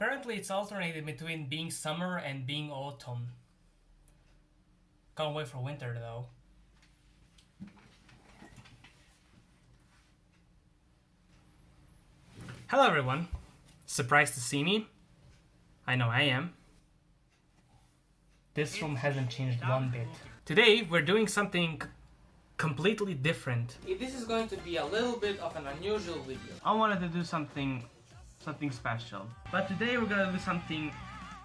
apparently it's alternating between being summer and being autumn. Can't wait for winter though. Hello everyone. Surprised to see me? I know I am. This room hasn't changed one bit. Today we're doing something completely different. This is going to be a little bit of an unusual video. I wanted to do something something special. But today we're gonna do something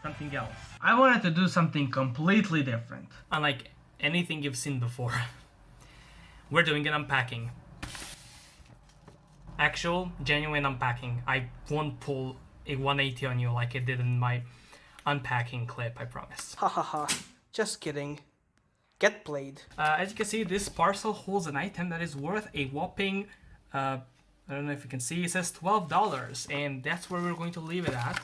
something else. I wanted to do something completely different. Unlike anything you've seen before. we're doing an unpacking. Actual, genuine unpacking. I won't pull a 180 on you like I did in my unpacking clip, I promise. Ha ha ha. Just kidding. Get played. Uh, as you can see, this parcel holds an item that is worth a whopping, uh, I don't know if you can see, it says $12, and that's where we're going to leave it at.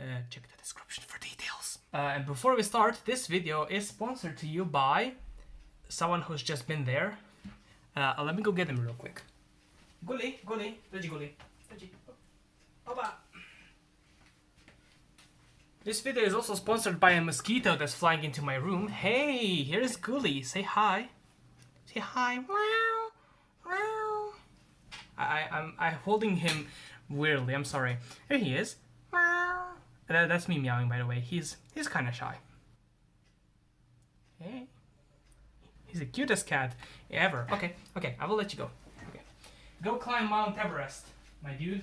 Uh, check the description for details. Uh, and before we start, this video is sponsored to you by someone who's just been there. Uh, let me go get him real quick. Guli, Guli, Reggie. Oba. This video is also sponsored by a mosquito that's flying into my room. Hey, here's Gully. Say hi. Say hi. Wow. I, I'm, I'm holding him weirdly. I'm sorry. Here he is. That, that's me meowing, by the way. He's he's kind of shy. Hey. He's the cutest cat ever. Okay, okay. I will let you go. Okay. Go climb Mount Everest, my dude.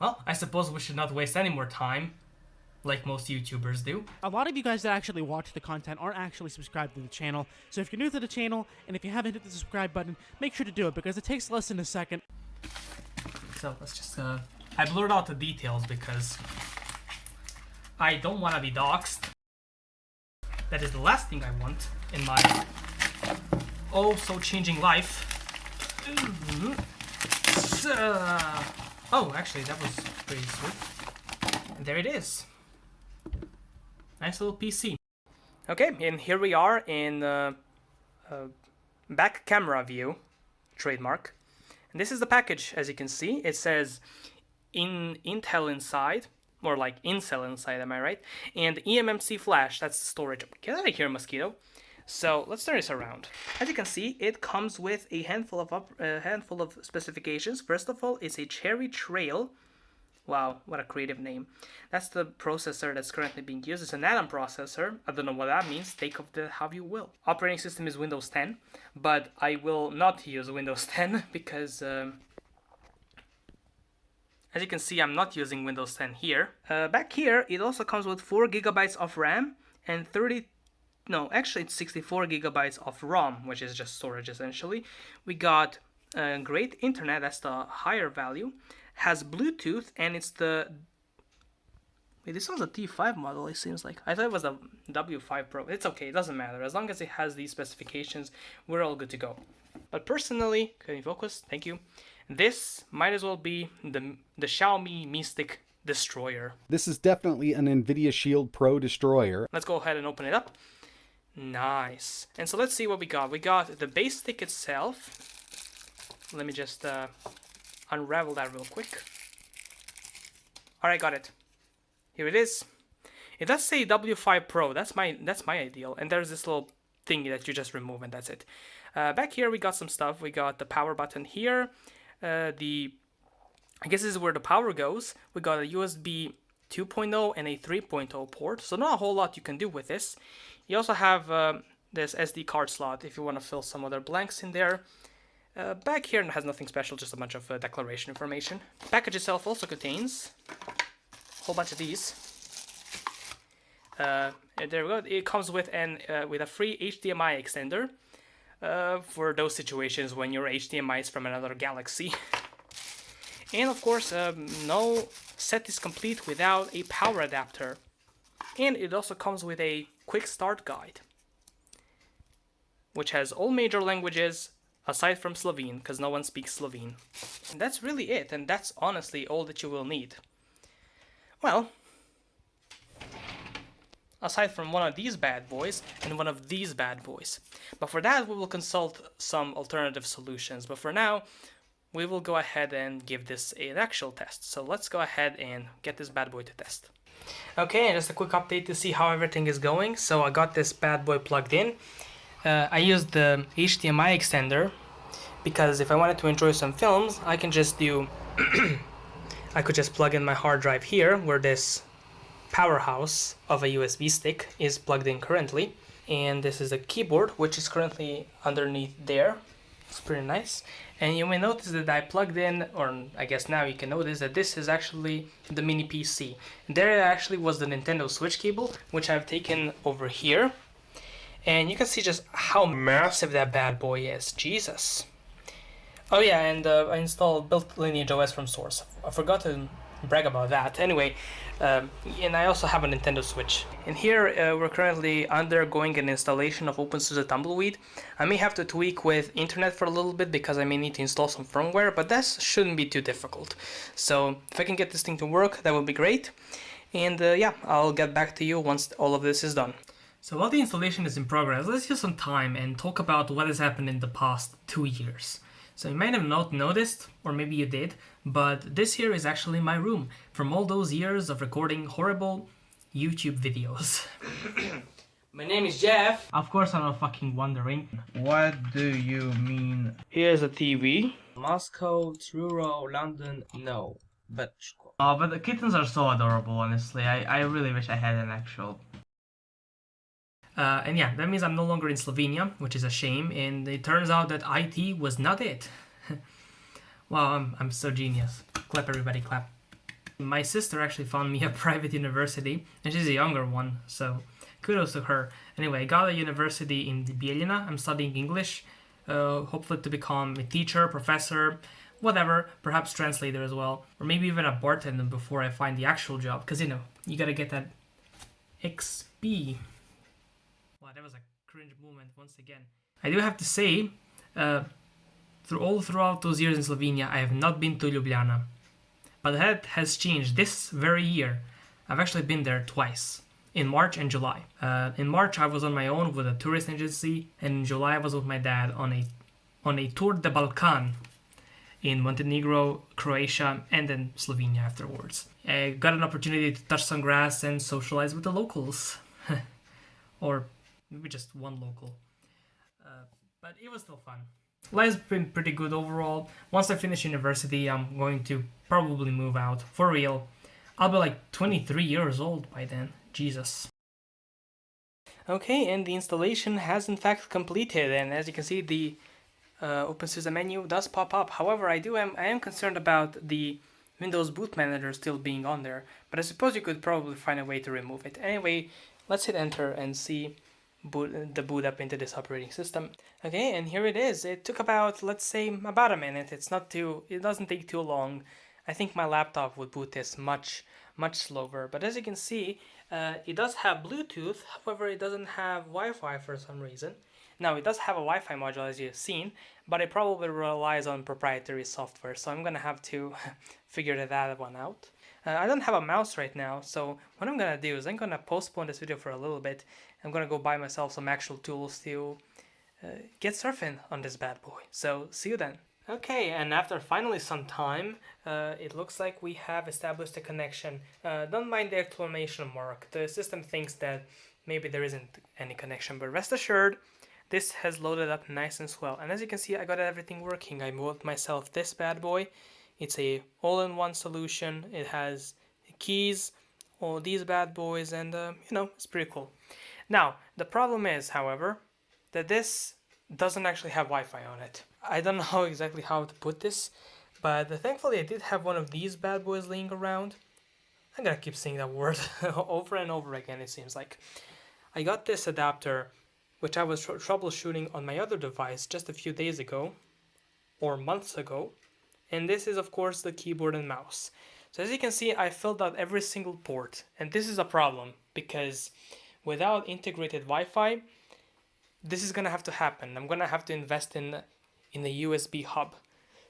Well, I suppose we should not waste any more time, like most YouTubers do. A lot of you guys that actually watch the content aren't actually subscribed to the channel, so if you're new to the channel, and if you haven't hit the subscribe button, make sure to do it, because it takes less than a second. So let's just, uh, I blurred out the details because I don't want to be doxxed. That is the last thing I want in my oh so changing life. Uh, Oh, actually, that was pretty sweet. And there it is. Nice little PC. Okay, and here we are in uh, uh, back camera view, trademark. And this is the package, as you can see. It says in Intel inside, more like Incel inside, am I right? And eMMC flash, that's the storage. Get out of here, mosquito. So let's turn this around. As you can see, it comes with a handful of up, a handful of specifications. First of all, it's a Cherry Trail. Wow, what a creative name. That's the processor that's currently being used. It's an Atom processor. I don't know what that means. Take of the how you will. Operating system is Windows 10, but I will not use Windows 10 because um, as you can see, I'm not using Windows 10 here. Uh, back here, it also comes with 4 gigabytes of RAM and 30 no, actually it's 64 gigabytes of ROM, which is just storage essentially. We got uh, great internet, that's the higher value, has Bluetooth, and it's the Wait, this one's a T5 model, it seems like. I thought it was a W5 Pro. It's okay, it doesn't matter. As long as it has these specifications, we're all good to go. But personally, can you focus? Thank you. This might as well be the, the Xiaomi Mi Stick Destroyer. This is definitely an NVIDIA Shield Pro Destroyer. Let's go ahead and open it up. Nice. And so let's see what we got. We got the base stick itself. Let me just uh, unravel that real quick. Alright, got it. Here it is. It does say W5 Pro. That's my that's my ideal. And there's this little thingy that you just remove and that's it. Uh, back here we got some stuff. We got the power button here. Uh, the I guess this is where the power goes. We got a USB 2.0 and a 3.0 port. So not a whole lot you can do with this. You also have uh, this SD card slot if you want to fill some other blanks in there. Uh, back here has nothing special, just a bunch of uh, declaration information. Package itself also contains a whole bunch of these. Uh, there we go. It comes with an uh, with a free HDMI extender uh, for those situations when your HDMI is from another galaxy. and of course, um, no set is complete without a power adapter. And it also comes with a quick start guide, which has all major languages aside from Slovene, because no one speaks Slovene. And that's really it, and that's honestly all that you will need. Well, aside from one of these bad boys and one of these bad boys. But for that, we will consult some alternative solutions. But for now, we will go ahead and give this an actual test. So let's go ahead and get this bad boy to test. Okay, just a quick update to see how everything is going. So I got this bad boy plugged in. Uh, I used the HDMI extender because if I wanted to enjoy some films, I can just do I could just plug in my hard drive here where this powerhouse of a USB stick is plugged in currently. And this is a keyboard which is currently underneath there. It's pretty nice. And you may notice that I plugged in or I guess now you can notice that this is actually the mini PC there actually was the Nintendo Switch cable which I've taken over here and you can see just how massive that bad boy is Jesus Oh yeah, and uh, I installed built Lineage OS from source. I forgot to brag about that. Anyway, um, and I also have a Nintendo Switch. And here uh, we're currently undergoing an installation of OpenSUSE Tumbleweed. I may have to tweak with internet for a little bit because I may need to install some firmware, but that shouldn't be too difficult. So if I can get this thing to work, that would be great. And uh, yeah, I'll get back to you once all of this is done. So while the installation is in progress, let's use some time and talk about what has happened in the past two years. So you might have not noticed, or maybe you did, but this here is actually my room from all those years of recording horrible YouTube videos. my name is Jeff. Of course I'm not fucking wondering. What do you mean? Here's a TV. Moscow, Truro, London, no. But Oh, but the kittens are so adorable, honestly. I, I really wish I had an actual uh, and yeah, that means I'm no longer in Slovenia, which is a shame. And it turns out that IT was not it. wow, I'm, I'm so genius. Clap, everybody, clap. My sister actually found me a private university, and she's a younger one, so kudos to her. Anyway, I got a university in Bijeljina. I'm studying English, uh, hopefully to become a teacher, professor, whatever, perhaps translator as well, or maybe even a bartender before I find the actual job, because you know, you gotta get that XP that was a cringe moment once again. I do have to say, uh, through all throughout those years in Slovenia, I have not been to Ljubljana. But that has changed this very year. I've actually been there twice, in March and July. Uh, in March, I was on my own with a tourist agency, and in July, I was with my dad on a on a tour de Balkan in Montenegro, Croatia, and then Slovenia afterwards. I got an opportunity to touch some grass and socialize with the locals. or maybe just one local. Uh, but it was still fun. Life's been pretty good overall. Once I finish university, I'm going to probably move out for real. I'll be like 23 years old by then. Jesus. Okay, and the installation has in fact completed, and as you can see, the uh, OpenSUSE menu does pop up. However, I do am I am concerned about the Windows Boot Manager still being on there, but I suppose you could probably find a way to remove it. Anyway, let's hit enter and see boot the boot up into this operating system. Okay, and here it is. It took about, let's say, about a minute. It's not too, it doesn't take too long. I think my laptop would boot this much, much slower. But as you can see, uh, it does have Bluetooth, however, it doesn't have Wi-Fi for some reason. Now, it does have a Wi-Fi module, as you've seen, but it probably relies on proprietary software, so I'm gonna have to figure that one out. Uh, I don't have a mouse right now, so what I'm gonna do is I'm gonna postpone this video for a little bit. I'm gonna go buy myself some actual tools to uh, get surfing on this bad boy. So see you then. Okay, and after finally some time, uh, it looks like we have established a connection. Uh, don't mind the exclamation mark. The system thinks that maybe there isn't any connection, but rest assured, this has loaded up nice and swell. And as you can see, I got everything working. I bought myself this bad boy it's a all-in-one solution. It has keys, all these bad boys, and uh, you know, it's pretty cool. Now, the problem is, however, that this doesn't actually have Wi-Fi on it. I don't know exactly how to put this, but thankfully I did have one of these bad boys laying around. I'm gonna keep saying that word over and over again, it seems like. I got this adapter, which I was tr troubleshooting on my other device just a few days ago, or months ago, and this is of course the keyboard and mouse. So as you can see, I filled out every single port, and this is a problem because without integrated Wi-Fi, this is gonna have to happen. I'm gonna have to invest in in a USB hub.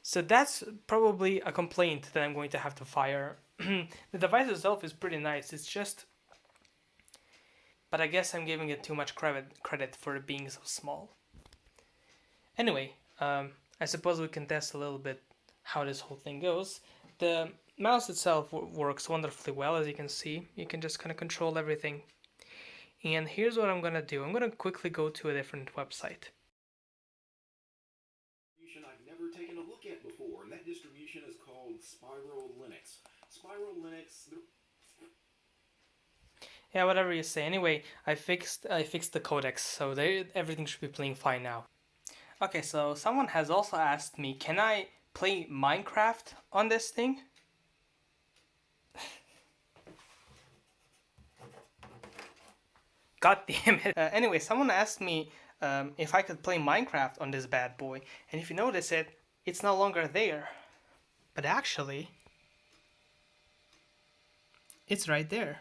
So that's probably a complaint that I'm going to have to fire. the device itself is pretty nice. It's just, but I guess I'm giving it too much credit credit for it being so small. Anyway, um, I suppose we can test a little bit how this whole thing goes. The mouse itself works wonderfully well, as you can see. You can just kind of control everything. And here's what I'm gonna do. I'm gonna quickly go to a different website. distribution I've never taken a look at before, and that distribution is called Spyro Linux. Spyro Linux, Yeah, whatever you say. Anyway, I fixed I fixed the codecs, so they, everything should be playing fine now. Okay, so someone has also asked me, can I play Minecraft on this thing? God damn it. Uh, anyway, someone asked me um, if I could play Minecraft on this bad boy, and if you notice it, it's no longer there. But actually, it's right there.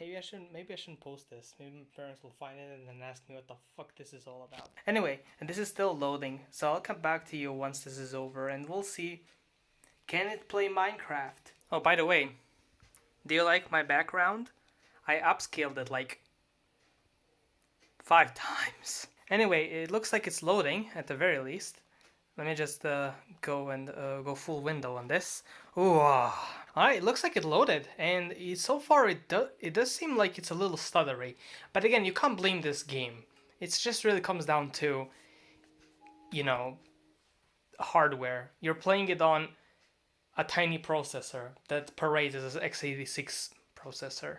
Maybe I shouldn't. Maybe I shouldn't post this. Maybe my parents will find it and then ask me what the fuck this is all about. Anyway, and this is still loading, so I'll come back to you once this is over, and we'll see. Can it play Minecraft? Oh, by the way, do you like my background? I upscaled it like five times. Anyway, it looks like it's loading at the very least. Let me just uh, go and uh, go full window on this. Ooh, ah. Alright, it looks like it loaded, and it, so far it, do, it does seem like it's a little stuttery. But again, you can't blame this game. It just really comes down to, you know, hardware. You're playing it on a tiny processor that parades as an x86 processor.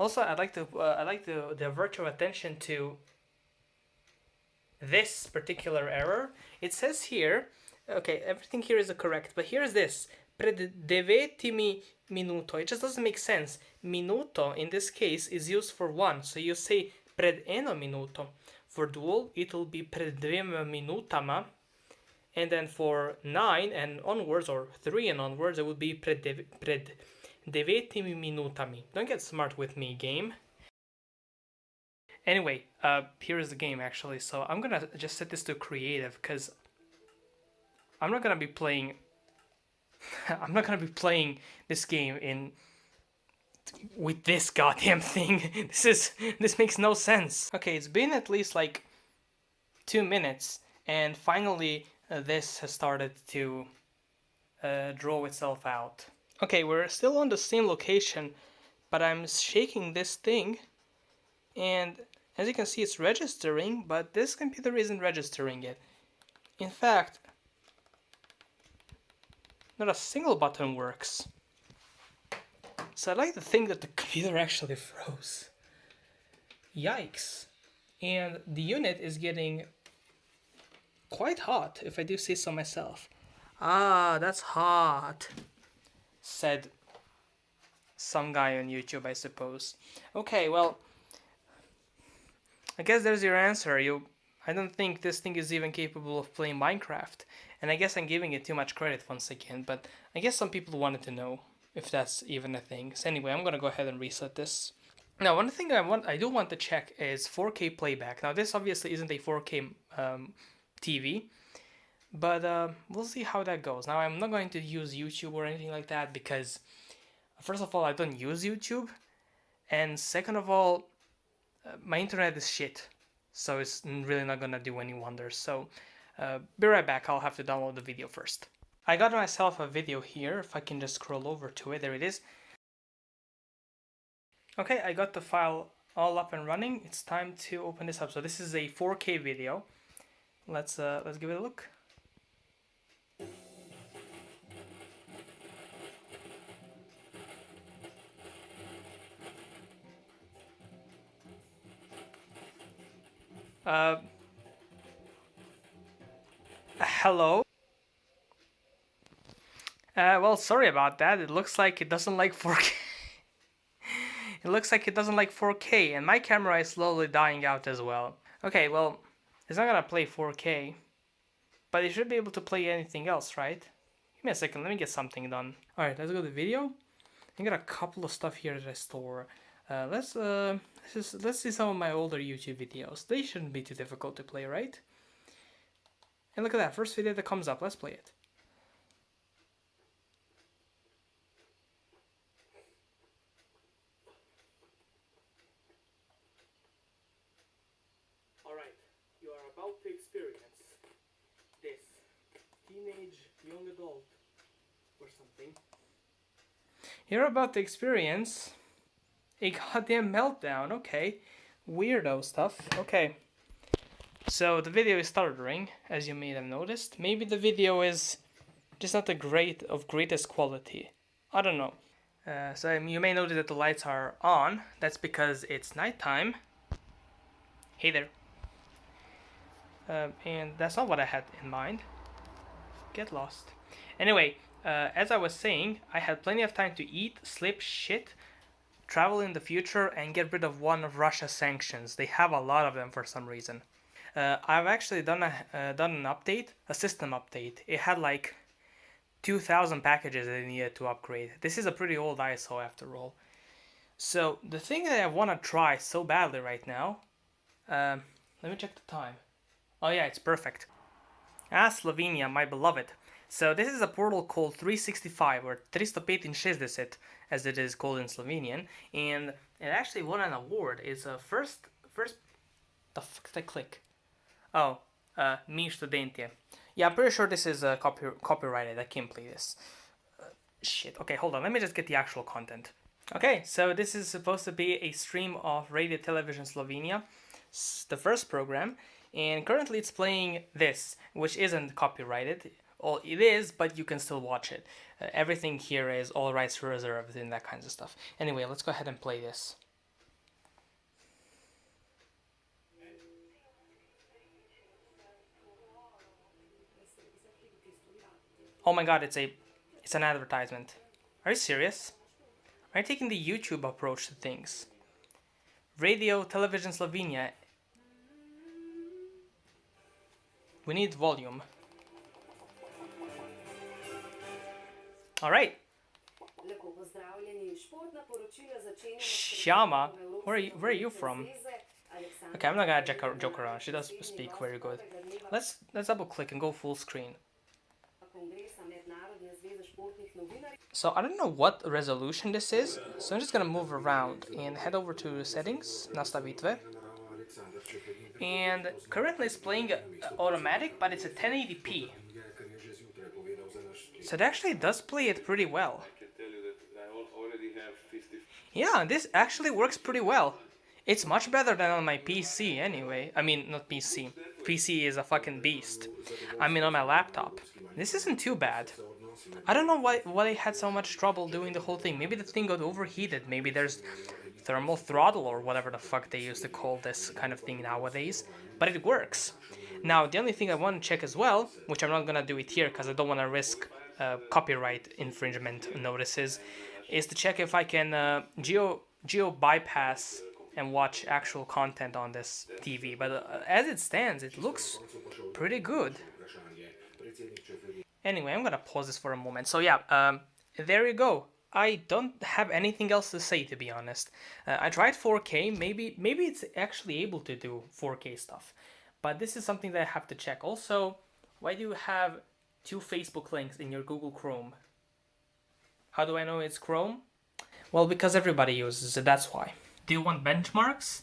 Also, I'd like to uh, I'd like to divert your attention to this particular error. It says here, okay, everything here is correct, but here's this. Pred devetimi minuto. It just doesn't make sense. Minuto in this case is used for one, so you say pred eno minuto. For dual, it will be pred minutama, and then for nine and onwards, or three and onwards, it would be pred devetimi minutami. Don't get smart with me, game. Anyway, uh, here is the game actually. So I'm gonna just set this to creative because I'm not gonna be playing. I'm not gonna be playing this game in with this goddamn thing. This is this makes no sense. Okay, it's been at least like two minutes, and finally uh, this has started to uh, draw itself out. Okay, we're still on the same location, but I'm shaking this thing, and as you can see, it's registering, but this computer isn't registering it. In fact, not a single button works. So I'd like to think that the computer actually froze. Yikes. And the unit is getting quite hot, if I do say so myself. Ah, that's hot, said some guy on YouTube, I suppose. Okay, well, I guess there's your answer. You, I don't think this thing is even capable of playing Minecraft, and I guess I'm giving it too much credit once again. But I guess some people wanted to know if that's even a thing. So anyway, I'm gonna go ahead and reset this. Now, one thing I want, I do want to check is 4K playback. Now, this obviously isn't a 4K um, TV, but uh, we'll see how that goes. Now, I'm not going to use YouTube or anything like that because, first of all, I don't use YouTube, and second of all, uh, my internet is shit, so it's really not gonna do any wonders. So, uh, be right back. I'll have to download the video first. I got myself a video here. If I can just scroll over to it, there it is. Okay, I got the file all up and running. It's time to open this up. So this is a 4K video. Let's uh, let's give it a look. Uh, hello. Uh, well, sorry about that. It looks like it doesn't like 4K. it looks like it doesn't like 4K, and my camera is slowly dying out as well. Okay, well, it's not gonna play 4K, but it should be able to play anything else, right? Give me a second, let me get something done. Alright, let's go to the video. I got a couple of stuff here I store. Uh, let's uh, just, let's see some of my older YouTube videos. They shouldn't be too difficult to play, right? And look at that, first video that comes up. Let's play it. Alright, you are about to experience this. Teenage young adult or something. You're about to experience a goddamn meltdown. Okay. Weirdo stuff. Okay. So the video is stuttering, as you may have noticed. Maybe the video is just not the great of greatest quality. I don't know. Uh, so you may notice that the lights are on. That's because it's nighttime. Hey there. Um, and that's not what I had in mind. Get lost. Anyway, uh, as I was saying, I had plenty of time to eat, sleep, shit, travel in the future, and get rid of one of Russia's sanctions. They have a lot of them for some reason. Uh, I've actually done a uh, done an update, a system update. It had like 2,000 packages that it needed to upgrade. This is a pretty old ISO after all. So the thing that I want to try so badly right now, um, let me check the time. Oh yeah, it's perfect. Ah, Slovenia, my beloved. So this is a portal called 365 or 365 as it is called in Slovenian, and it actually won an award. It's a first first. The fuck did I click? Oh, uh, Mi Studentje. Yeah, I'm pretty sure this is uh, copy copyrighted. I can't play this. Uh, shit. Okay, hold on. Let me just get the actual content. Okay, so this is supposed to be a stream of Radio Television Slovenia, the first program, and currently it's playing this, which isn't copyrighted. Well, it is, but you can still watch it. Uh, everything here is all rights reserved and that kinds of stuff. Anyway, let's go ahead and play this. Oh my god, it's a it's an advertisement. Are you serious? Are you taking the YouTube approach to things? Radio Television Slovenia. We need volume. Alright. Shama, where are you, where are you from? Okay, I'm not gonna joke, joke around. She does speak very good. Let's let's double click and go full screen. So I don't know what resolution this is, so I'm just gonna move around and head over to settings, nastavitve. And currently it's playing automatic, but it's a 1080p. So it actually does play it pretty well. Yeah, this actually works pretty well. It's much better than on my PC anyway. I mean, not PC. PC is a fucking beast. I mean on my laptop. This isn't too bad. I don't know why, why I had so much trouble doing the whole thing. Maybe the thing got overheated. Maybe there's thermal throttle or whatever the fuck they used to call this kind of thing nowadays. But it works. Now, the only thing I want to check as well, which I'm not gonna do it here because I don't want to risk uh, copyright infringement notices, is to check if I can uh, geo geo bypass and watch actual content on this TV. But uh, as it stands, it looks pretty good. Anyway, I'm gonna pause this for a moment. So yeah, um, there you go. I don't have anything else to say to be honest. Uh, I tried 4K. Maybe maybe it's actually able to do 4K stuff, but this is something that I have to check. Also, why do you have two Facebook links in your Google Chrome? How do I know it's Chrome? Well, because everybody uses it. That's why. Do you want benchmarks?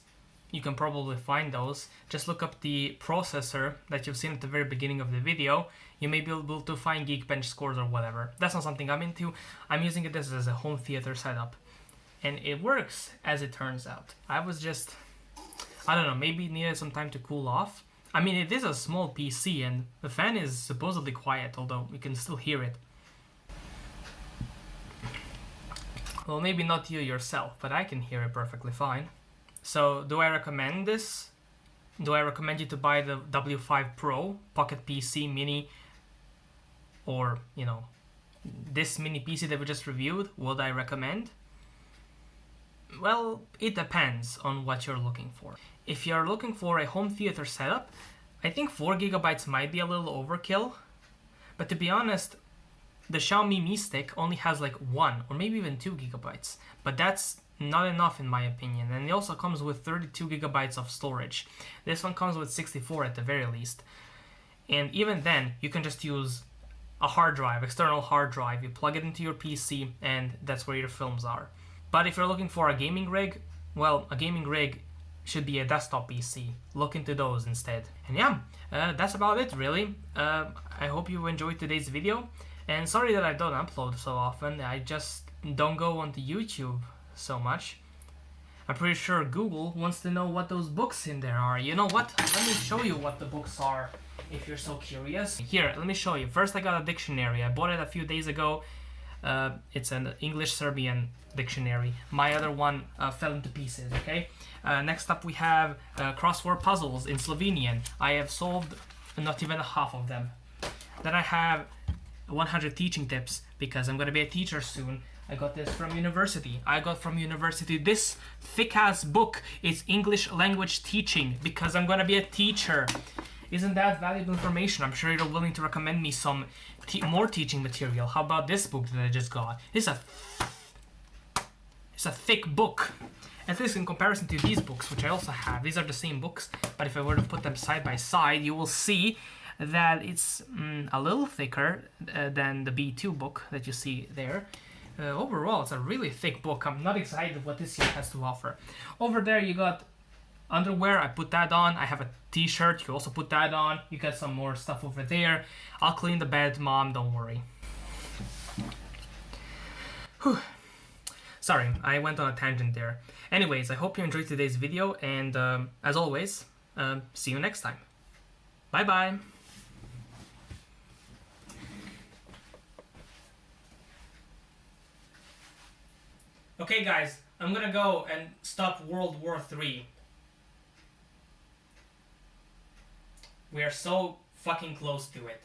You can probably find those. Just look up the processor that you've seen at the very beginning of the video you may be able to find Geekbench scores or whatever. That's not something I'm into. I'm using it as, a home theater setup. And it works, as it turns out. I was just, I don't know, maybe needed some time to cool off. I mean, it is a small PC and the fan is supposedly quiet, although you can still hear it. Well, maybe not you yourself, but I can hear it perfectly fine. So, do I recommend this? Do I recommend you to buy the W5 Pro, Pocket PC, Mini, or you know this mini PC that we just reviewed, would I recommend? Well, it depends on what you're looking for. If you're looking for a home theater setup, I think 4 gigabytes might be a little overkill, but to be honest, the Xiaomi Mi Stick only has like 1 or maybe even 2 gigabytes, but that's not enough in my opinion, and it also comes with 32 gigabytes of storage. This one comes with 64 at the very least, and even then, you can just use a hard drive, external hard drive. You plug it into your PC and that's where your films are. But if you're looking for a gaming rig, well, a gaming rig should be a desktop PC. Look into those instead. And yeah, uh, that's about it really. Uh, I hope you enjoyed today's video. And sorry that I don't upload so often. I just don't go onto YouTube so much. I'm pretty sure Google wants to know what those books in there are. You know what? Let me show you what the books are if you're so curious. Here, let me show you. First, I got a dictionary. I bought it a few days ago. Uh, it's an English-Serbian dictionary. My other one uh, fell into pieces, okay? Uh, next up, we have uh, crossword puzzles in Slovenian. I have solved not even half of them. Then I have 100 teaching tips because I'm going to be a teacher soon. I got this from university. I got from university this thick ass book. It's English language teaching because I'm going to be a teacher. Isn't that valuable information? I'm sure you're willing to recommend me some te more teaching material. How about this book that I just got? It's a it's a thick book. At least in comparison to these books, which I also have. These are the same books, but if I were to put them side by side, you will see that it's mm, a little thicker uh, than the B2 book that you see there. Uh, overall, it's a really thick book. I'm not excited what this year has to offer. Over there, you got underwear. I put that on. I have a t-shirt. You also put that on. You got some more stuff over there. I'll clean the bed, Mom. Don't worry. Whew. Sorry, I went on a tangent there. Anyways, I hope you enjoyed today's video, and um, as always, um, see you next time. Bye-bye. Okay, guys, I'm gonna go and stop World War Three. We are so fucking close to it.